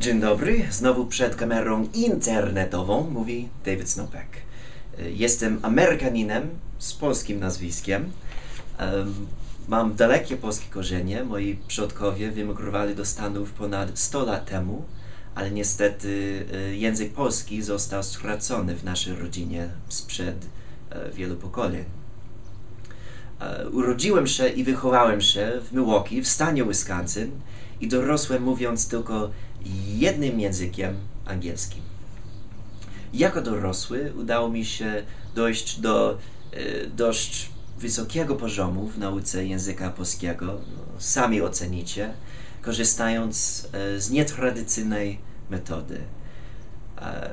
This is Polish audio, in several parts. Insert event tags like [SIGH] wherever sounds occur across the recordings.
Dzień dobry, znowu przed kamerą internetową mówi David Snopek. Jestem Amerykaninem z polskim nazwiskiem. Em, Mam dalekie polskie korzenie. Moi przodkowie wyemigrowali do Stanów ponad 100 lat temu, ale niestety e, język polski został stracony w naszej rodzinie sprzed e, wielu pokoleń. E, Urodziłem się i wychowałem się w Milwaukee, w stanie Wisconsin i dorosłem mówiąc tylko jednym językiem angielskim. Jako dorosły udało mi się dojść do e, dość wysokiego poziomu w nauce języka polskiego. No, sami ocenicie, korzystając e, z nietradycyjnej metody. E,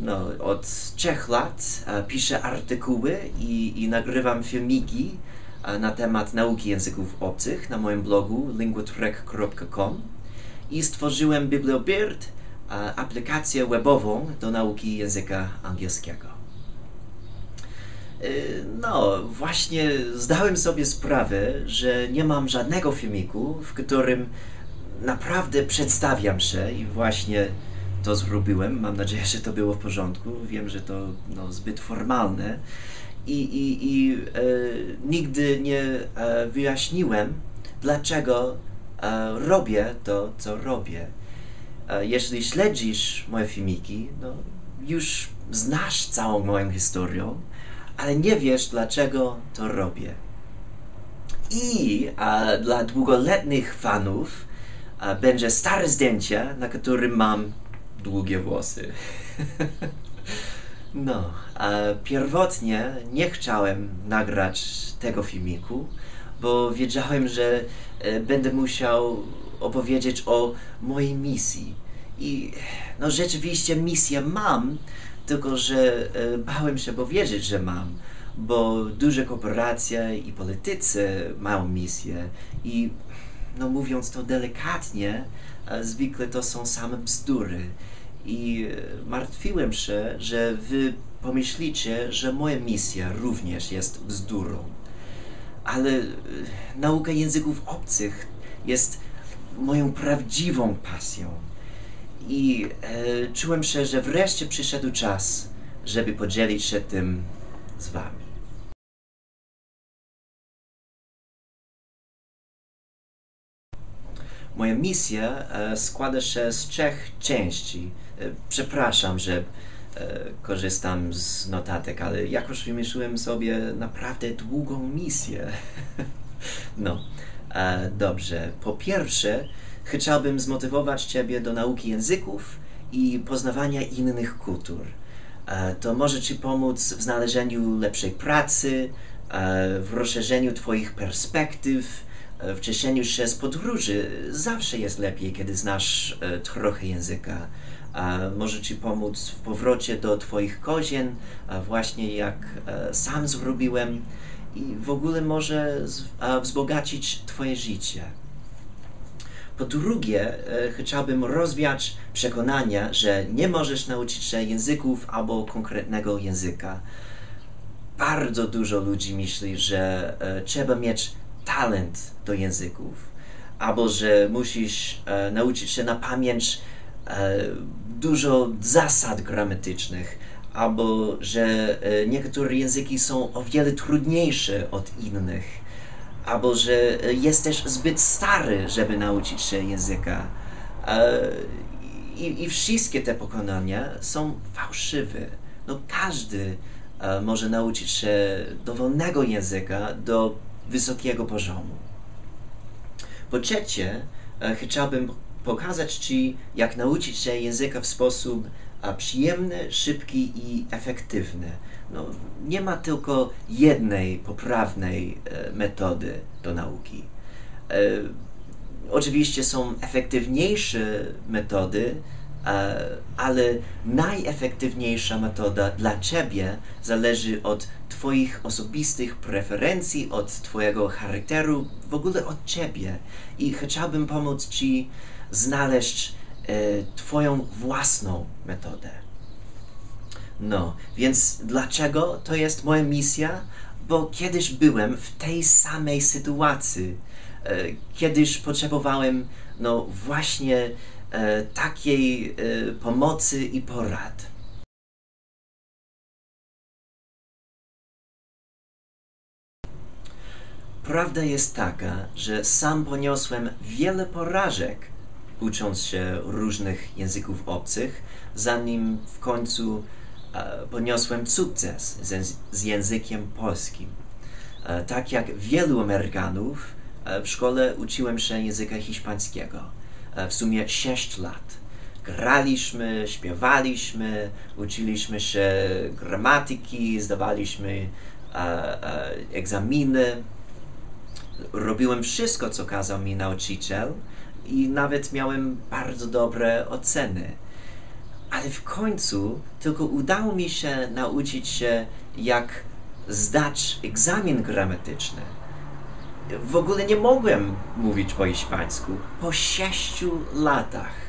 no, od trzech lat e, piszę artykuły i, i nagrywam filmiki na temat nauki języków obcych na moim blogu linguatrek.com i stworzyłem BiblioBird, e, aplikację webową do nauki języka angielskiego. Y, No, właśnie zdałem sobie sprawę, że nie mam żadnego filmiku, w którym naprawdę przedstawiam się i właśnie to zrobiłem. Mam nadzieję, że to było w porządku. Wiem, że to no, zbyt formalne i, i, i e, nigdy nie e, wyjaśniłem, dlaczego e, robię to, co robię. E, jeśli śledzisz moje filmiki, no, już znasz całą moją historię, ale nie wiesz, dlaczego to robię. I dla długoletnich fanów a, będzie stare zdjęcie, na którym mam długie włosy. [LAUGHS] no, pierwotnie nie chciałem nagrać tego filmiku, bo wiedziałem, że e, będę musiał opowiedzieć o mojej misji. I no rzeczywiście misję mam, tylko że e, bałem się powiedzieć, że mam, bo duże korporacje i politycy mają misję i no mówiąc to delikatnie, e, zwykle to są same bzdury. I e, martwiłem się, że wy pomyślicie, że moja misja również jest bzdurą. Ale e, nauka języków obcych jest moją prawdziwą pasją. I e, czułem się, że wreszcie przyszedł czas, żeby podzielić się tym z wami. Moja misja e, składa się z trzech części. Przepraszam, że e, korzystam z notatek, ale jakoś wymyśliłem sobie naprawdę długą misję. [LAUGHS] no, e, dobrze. Po pierwsze, chciałbym zmotywować Ciebie do nauki języków i poznawania innych kultur. E, To może Ci pomóc w znalezieniu lepszej pracy, w rozszerzeniu Twoich perspektyw, w cieszeniu się z podróży. Zawsze jest lepiej, kiedy znasz trochę języka. E, Może Ci pomóc w powrocie do Twoich kozien, e, właśnie jak e, sam zrobiłem, i w ogóle może wzbogacić Twoje życie. Po drugie, chciałbym rozwiać przekonania, że nie możesz nauczyć się języków albo konkretnego języka. Bardzo dużo ludzi myśli, że trzeba mieć talent do języków, albo że musisz nauczyć się na pamięć dużo zasad gramatycznych, albo że e, niektóre języki są o wiele trudniejsze od innych albo że e, jesteś zbyt stary, żeby nauczyć się języka. E, I, I wszystkie te pokonania są fałszywe. No każdy e, może nauczyć się dowolnego języka do wysokiego poziomu. Po trzecie, e, chciałbym pokazać Ci, jak nauczyć się języka w sposób przyjemny, szybki i efektywny. No, nie ma tylko jednej poprawnej e, metody do nauki. E, oczywiście są efektywniejsze metody, ale najefektywniejsza metoda dla Ciebie zależy od Twoich osobistych preferencji, od Twojego charakteru, w ogóle od Ciebie. I chciałbym pomóc Ci znaleźć e, Twoją własną metodę. No, więc dlaczego to jest moja misja? Bo kiedyś byłem w tej samej sytuacji. E, Kiedyś potrzebowałem, no właśnie, e, takiej pomocy i porad. Prawda jest taka, że sam poniosłem wiele porażek, ucząc się różnych języków obcych, zanim w końcu e, poniosłem sukces z, z językiem polskim. E, tak jak wielu Amerykanów, e, w szkole uczyłem się języka hiszpańskiego. E, w sumie 6 lat. Graliśmy, śpiewaliśmy, uczyliśmy się gramatyki, zdawaliśmy e, e, egzaminy robiłem wszystko, co kazał mi nauczyciel i nawet miałem bardzo dobre oceny. Ale w końcu tylko udało mi się nauczyć się, jak zdać egzamin gramatyczny. W ogóle nie mogłem mówić po hiszpańsku po sześciu latach.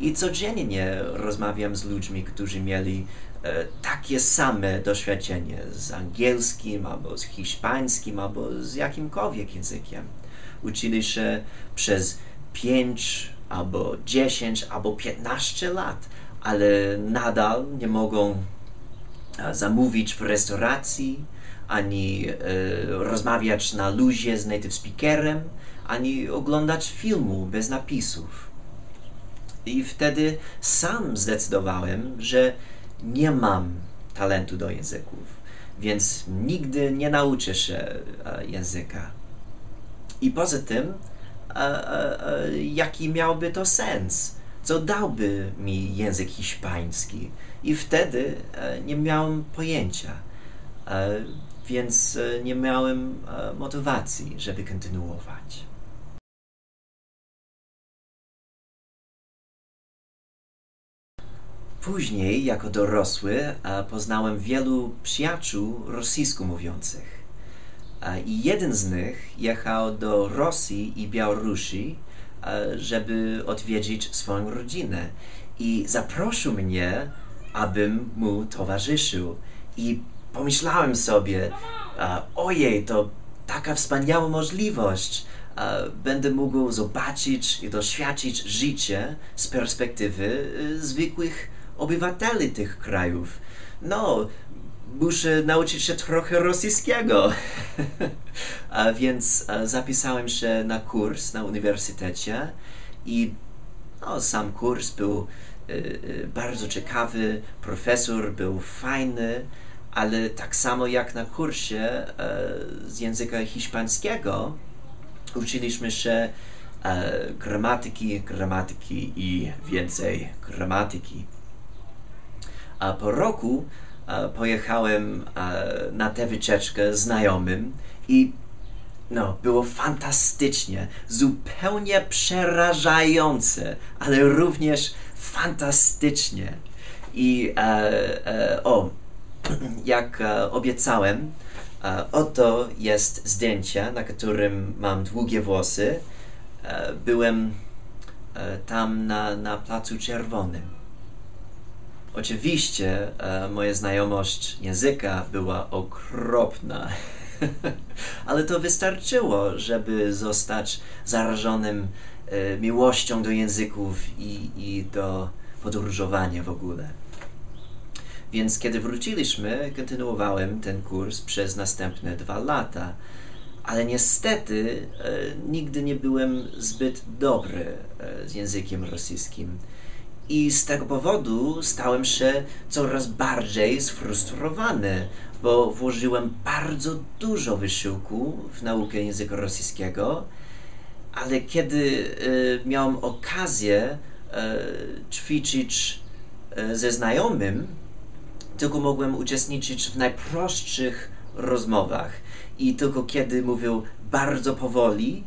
I codziennie rozmawiam z ludźmi, którzy mieli e, takie same doświadczenie z angielskim, albo z hiszpańskim, albo z jakimkolwiek językiem. Uczyli się przez 5, albo 10, albo 15 lat, ale nadal nie mogą e, zamówić w restauracji, ani e, rozmawiać na luzie z native speakerem, ani oglądać filmu bez napisów. I wtedy sam zdecydowałem, że nie mam talentu do języków, więc nigdy nie nauczę się e, języka. I poza tym, jaki miałby to sens? Co dałby mi język hiszpański? I wtedy nie miałem pojęcia, więc nie miałem motywacji, żeby kontynuować. Później, jako dorosły, e, poznałem wielu przyjaciół rosyjsko mówiących. E, I jeden z nich jechał do Rosji i Białorusi, e, żeby odwiedzić swoją rodzinę. I zaprosił mnie, abym mu towarzyszył. I pomyślałem sobie, ojej, to taka wspaniała możliwość. Będę mógł zobaczyć i doświadczyć życie z perspektywy zwykłych obywateli tych krajów. No, muszę nauczyć się trochę rosyjskiego. [LAUGHS] a więc a, zapisałem się na kurs na uniwersytecie i no, sam kurs był y, y, bardzo ciekawy, profesor był fajny, ale tak samo jak na kursie z języka hiszpańskiego uczyliśmy się gramatyki, gramatyki i więcej gramatyki. A po roku pojechałem na tę wycieczkę znajomym i no, było fantastycznie, zupełnie przerażające, ale również fantastycznie. I e, e, o, [CLEARS THROAT] jak e, obiecałem, e, oto jest zdjęcie, na którym mam długie włosy. E, byłem e, tam na, na Placu Czerwonym. Oczywiście e, moja znajomość języka była okropna, [LAUGHS] ale to wystarczyło, żeby zostać zarażonym e, miłością do języków i, i do podróżowania w ogóle. Więc kiedy wróciliśmy, kontynuowałem ten kurs przez następne dwa lata, ale niestety e, nigdy nie byłem zbyt dobry e, z językiem rosyjskim i z tego powodu stałem się coraz bardziej sfrustrowany, bo włożyłem bardzo dużo wysiłku w naukę języka rosyjskiego, ale kiedy y, miałem okazję y, ćwiczyć y, ze znajomym, tylko mogłem uczestniczyć w najprostszych rozmowach i tylko kiedy mówił bardzo powoli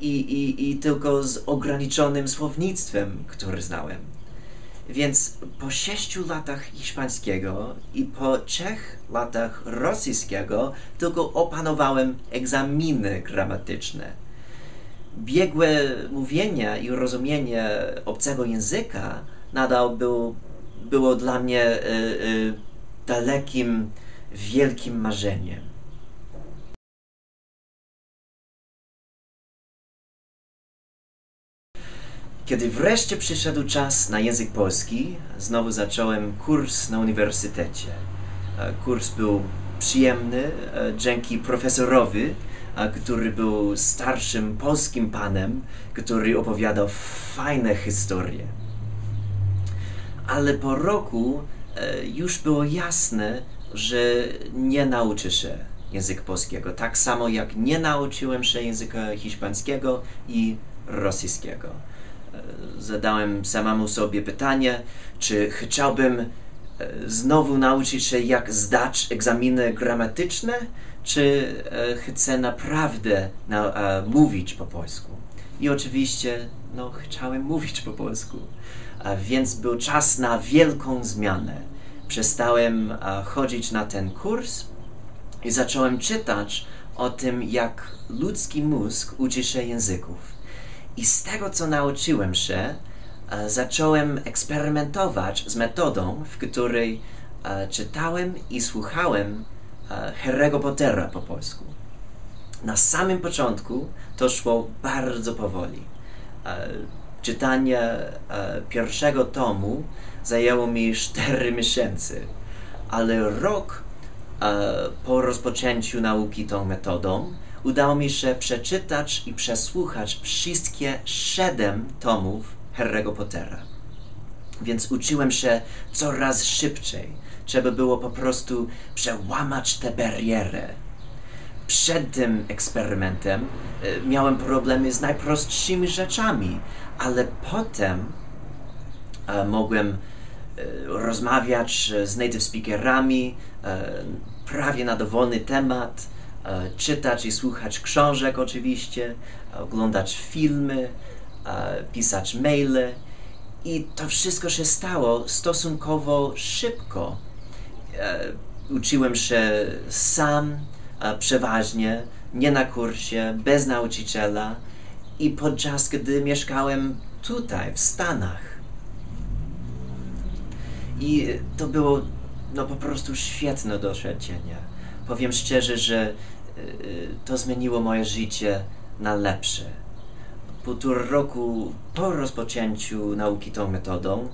i, i, i tylko z ograniczonym słownictwem, które znałem. Więc po sześciu latach hiszpańskiego i po trzech latach rosyjskiego tylko opanowałem egzaminy gramatyczne. Biegłe mówienie i rozumienie obcego języka nadal był, było dla mnie y, y, dalekim, wielkim marzeniem. Kiedy wreszcie przyszedł czas na język polski, znowu zacząłem kurs na uniwersytecie. E, Kurs był przyjemny e, dzięki profesorowi, e, który był starszym polskim panem, który opowiadał fajne historie. Ale po roku już było jasne, że nie nauczę się języka polskiego. Tak samo jak nie nauczyłem się języka hiszpańskiego i rosyjskiego. E, Zadałem samemu sobie pytanie, czy chciałbym e, znowu nauczyć się, jak zdać egzaminy gramatyczne, czy e, chcę naprawdę na, e, mówić po polsku. I oczywiście, no, chciałem mówić po polsku. A więc był czas na wielką zmianę. Przestałem e, chodzić na ten kurs i zacząłem czytać o tym, jak ludzki mózg uczy się języków. I z tego, co nauczyłem się, e, zacząłem eksperymentować z metodą, w której e, czytałem i słuchałem e, Harry'ego Pottera po polsku. Na samym początku to szło bardzo powoli. Czytanie pierwszego tomu zajęło mi 4 [LAUGHS] miesięcy, ale rok po rozpoczęciu nauki tą metodą udało mi się przeczytać i przesłuchać wszystkie 7 tomów Harry'ego Pottera. Więc uczyłem się coraz szybciej. Trzeba było po prostu przełamać tę barierę przed tym eksperymentem e, miałem problemy z najprostszymi rzeczami, ale potem e, mogłem e, rozmawiać z native speakerami prawie na dowolny temat, czytać i słuchać książek oczywiście, oglądać filmy, e, pisać maile i to wszystko się stało stosunkowo szybko. E, uczyłem się sam, e, przeważnie, nie na kursie, bez nauczyciela i podczas gdy mieszkałem tutaj, w Stanach. I to było no po prostu świetne doświadczenie. Powiem szczerze, że y, y, to zmieniło moje życie na lepsze. Półtora roku po rozpoczęciu nauki tą metodą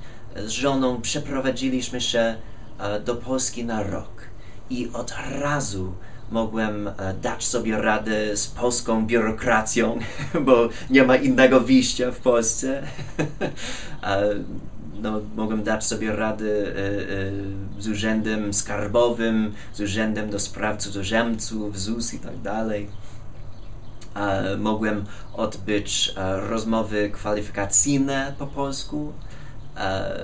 z żoną przeprowadziliśmy się e, do Polski na rok i od razu mogłem e, dać sobie radę z polską biurokracją, [LAUGHS] bo nie ma innego wyjścia w Polsce. [LAUGHS] No, mogłem dać sobie radę e, e, z urzędem skarbowym, z urzędem do spraw cudzoziemców, ZUS i tak dalej. E, mogłem odbyć e, rozmowy kwalifikacyjne po polsku. E,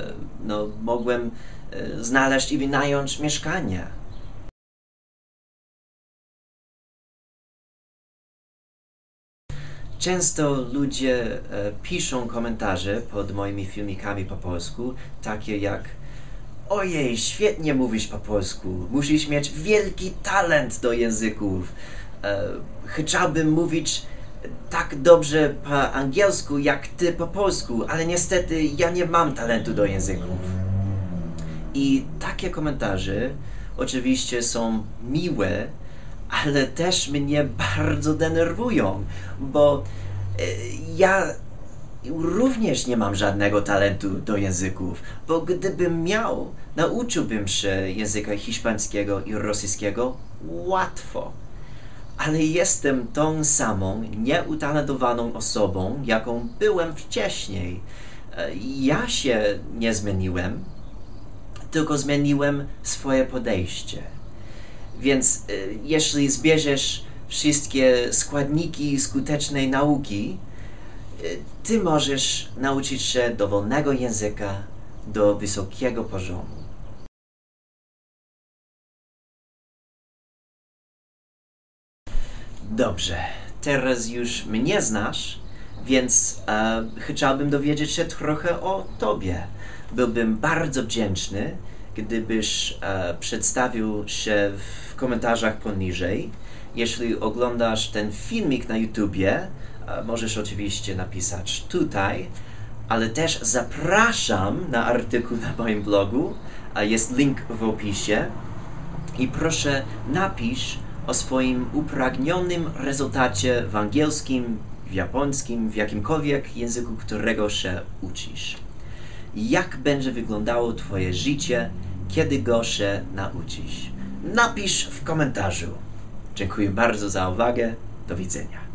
no, mogłem e, znaleźć i wynająć mieszkanie. Często ludzie e, piszą komentarze pod moimi filmikami po polsku, takie jak Ojej, świetnie mówisz po polsku, musisz mieć wielki talent do języków. E, chciałbym mówić tak dobrze po angielsku jak ty po polsku, ale niestety ja nie mam talentu do języków. I takie komentarze oczywiście są miłe, ale też mnie bardzo denerwują, bo e, ja również nie mam żadnego talentu do języków, bo gdybym miał, nauczyłbym się języka hiszpańskiego i rosyjskiego łatwo. Ale jestem tą samą nieutalentowaną osobą, jaką byłem wcześniej. E, Ja się nie zmieniłem, tylko zmieniłem swoje podejście. Więc y, jeśli zbierzesz wszystkie składniki skutecznej nauki, y, ty możesz nauczyć się dowolnego języka do wysokiego poziomu. Dobrze, teraz już mnie znasz, więc e, chciałbym dowiedzieć się trochę o tobie. Byłbym bardzo wdzięczny, gdybyś e, przedstawił się w komentarzach poniżej. Jeśli oglądasz ten filmik na YouTubie, e, możesz oczywiście napisać tutaj, ale też zapraszam na artykuł na moim blogu. E, jest link w opisie. I proszę napisz o swoim upragnionym rezultacie w angielskim, w japońskim, w jakimkolwiek języku, którego się uczysz. Jak będzie wyglądało Twoje życie, kiedy go się nauczysz? Napisz w komentarzu. Dziękuję bardzo za uwagę. Do widzenia.